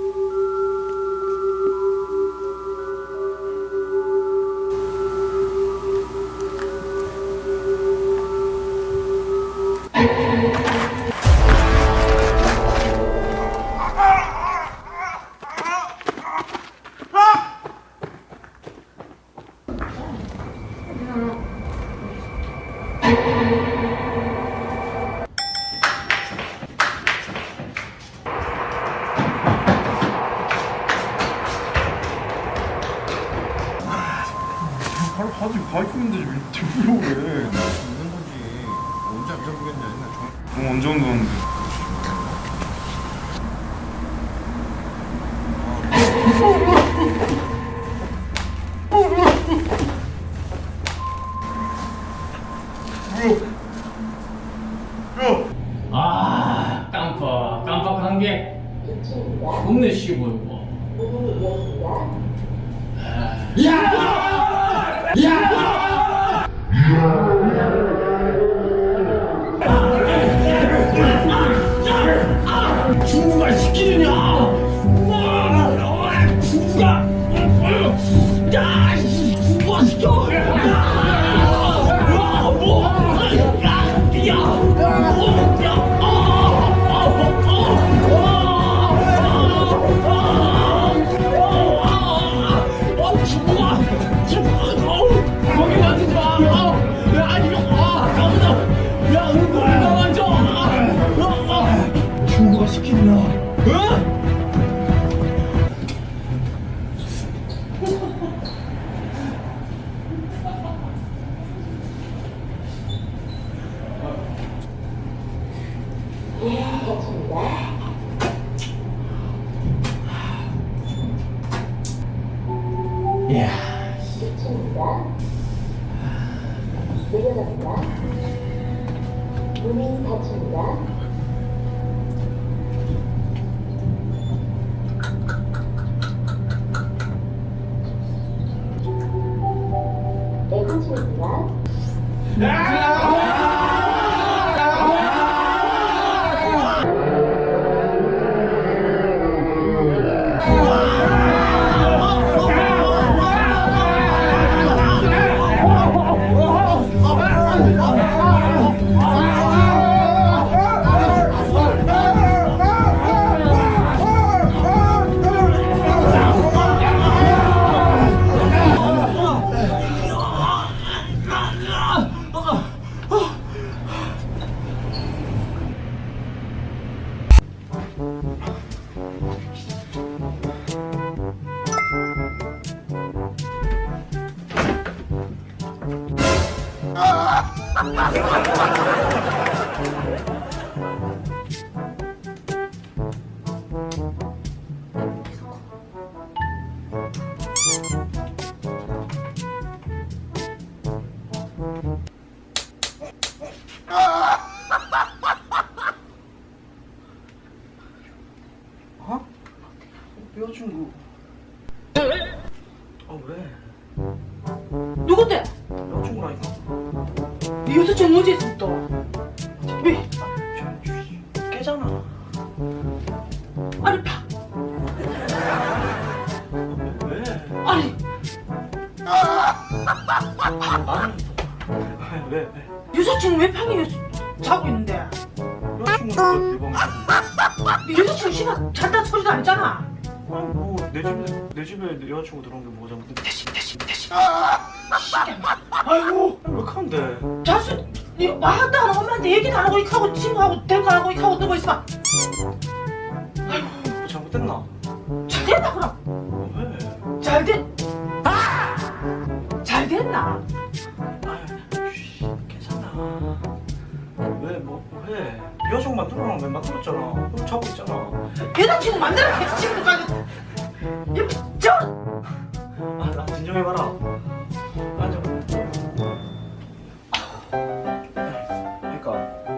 Ooh. 온다는데 아 깜빡 깜빡한 게 겁내 쉬 보이고 중국아 문이 닫힙니다. 에어컨입니다. 누군데? 여자친구라니까 이 여자친구 어디 또? 왜? 저 깨잖아 아니 파 왜? 아니 아니 왜? 왜? 여자친구 왜 방에 자고 있는데? 네 여자친구 씨발 잘단 소리도 안 했잖아 아니 뭐내 집에 내 집에 내 여자친구 들어온 게 뭐가 잘못된 대신 대신 대신 아이고 왜 그런데 자수 니 왔다 하는 엄마한테 얘기도 안 하고 이렇게 하고 친구하고 대고 안 하고 이렇게 하고 누워 있어 뭐 잘못됐나? 잘 됐나 그럼? 왜? 잘 됐... 잘 됐나? 괜찮아 왜 뭐 왜? 여자친구 만들어놓은 왜 만들었잖아 그럼 자고 있잖아 여자친구 만들어 여자친구까지 저 아, 나 진정해봐라. 앉아. 그러니까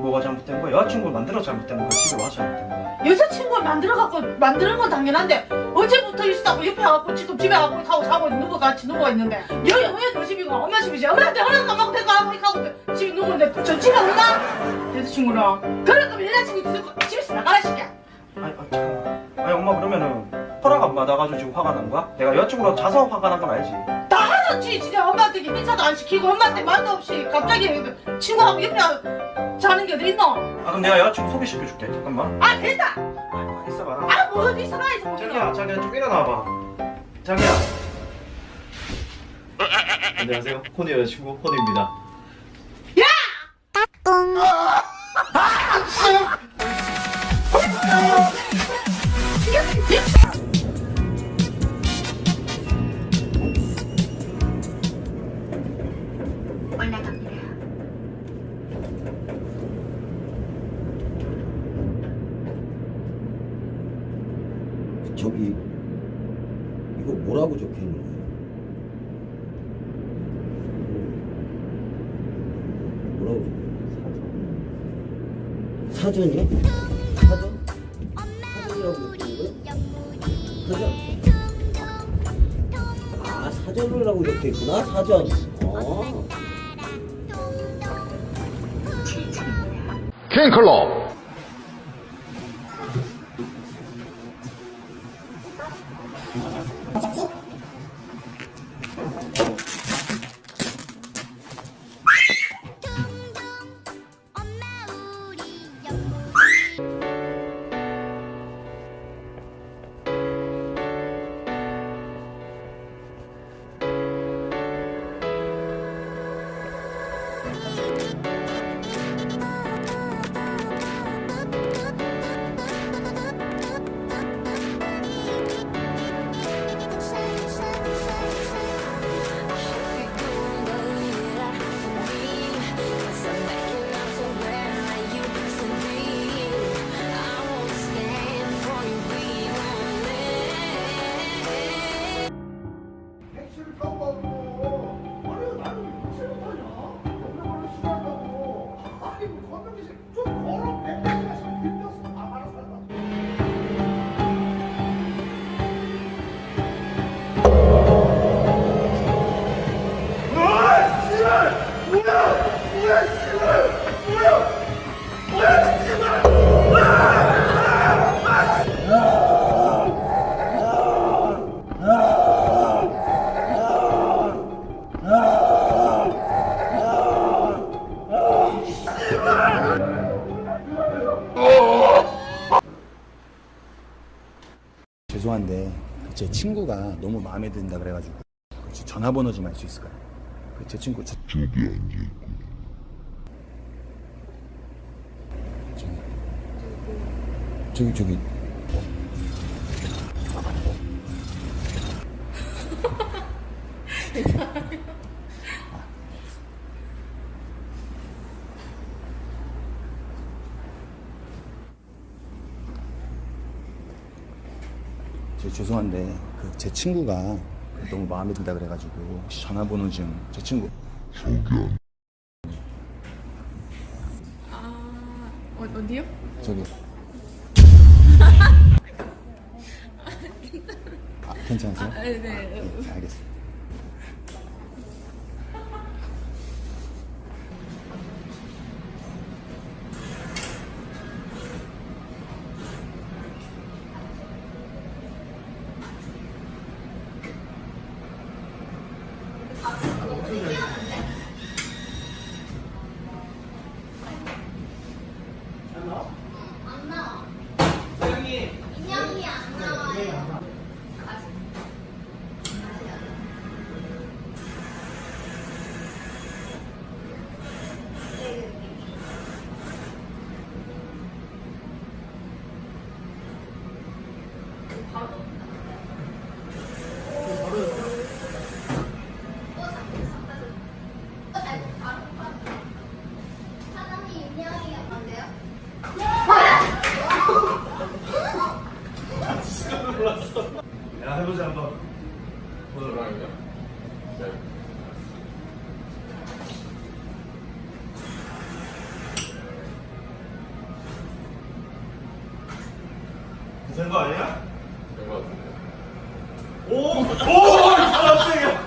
뭐가 잘못된 거야? 여자친구를 만들어 잘못된 거야? 집에 와서 잘못된 거야? 여자친구를 만들어갖고 만드는 건 당연한데 어제부터 있었다고 옆에 와갖고 지금 집에 가고 하고 자고 누구 같이 누워 있는데 여기 왜너 집이고 엄마 집이지 받고 데리고 가고 이렇게 하고 집에 저 집에 온다? 여자친구랑 그럴 거면 여자친구 거 집에서 나가라 시켜 아니, 아, 잠깐만. 아니 엄마 그러면은 받아가지고 지금 화가 난 거야? 내가 여자친구랑 자서 화가 난 건 알지? 그렇지 진짜 엄마한테 인사도 안 시키고 엄마한테 말도 없이 갑자기 친구하고 옆에 자는 게 어디 있노? 아 그럼 내가 여자친구 소개시켜줄게 잠깐만 아 됐다 아 있어봐라 아뭐 어디 있어라 이제 자기야 자기야 좀 일어나봐 자기야 안녕하세요. 코니 여자친구 호니입니다. 저기 이거 뭐라고 적혀 있는 거예요? 뭐라고 있는 사전이요? 사전? 사전이라고 적혀 있는 거예요? 사전? 아 사전이라고 적혀 있구나 사전 어. 캔클럽 제 친구가 너무 마음에 든다 그래가지고 혹시 전화번호 좀 알 수 있을까요? 그제 친구 저, 저기 앉아 있고 저기 저기 저 죄송한데 그 제 친구가 너무 마음에 든다 그래가지고 혹시 전화번호 좀 제 친구 아, 어, 어디요? 저기 아, 괜찮으세요? 네, 네. 네, 알겠습니다. yeah 괜찮은 거 아니야? 된것 같은데. 오! 오! 깜짝이야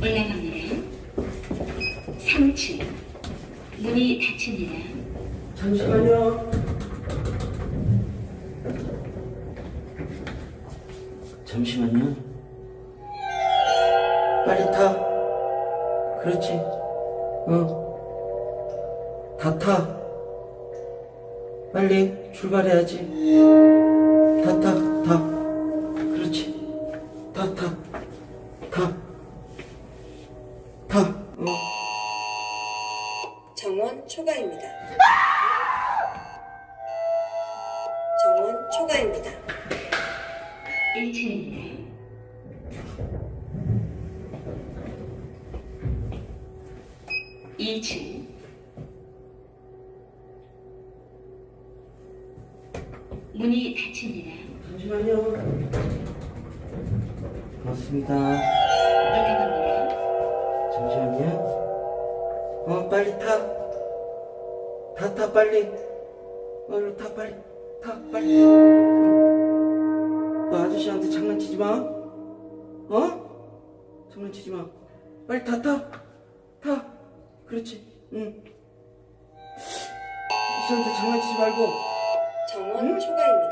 올라갑니다. 문이 닫힙니다. 잠시만요. 잠시만요. 빨리 타. 그렇지. 어. 다 타. 빨리 출발해야지. 다 타, 타. 그렇지. 타, 타. 타. 문이 닫힙니다. 잠시만요. 고맙습니다. 올라갑니다. 잠시만요. 어, 빨리 타. 타, 타, 빨리. 얼른 타, 빨리. 타, 빨리. 너 아저씨한테 장난치지 마. 어? 장난치지 마. 빨리 타, 타. 타. 그렇지. 응. 아저씨한테 장난치지 말고. 정원 초과입니다.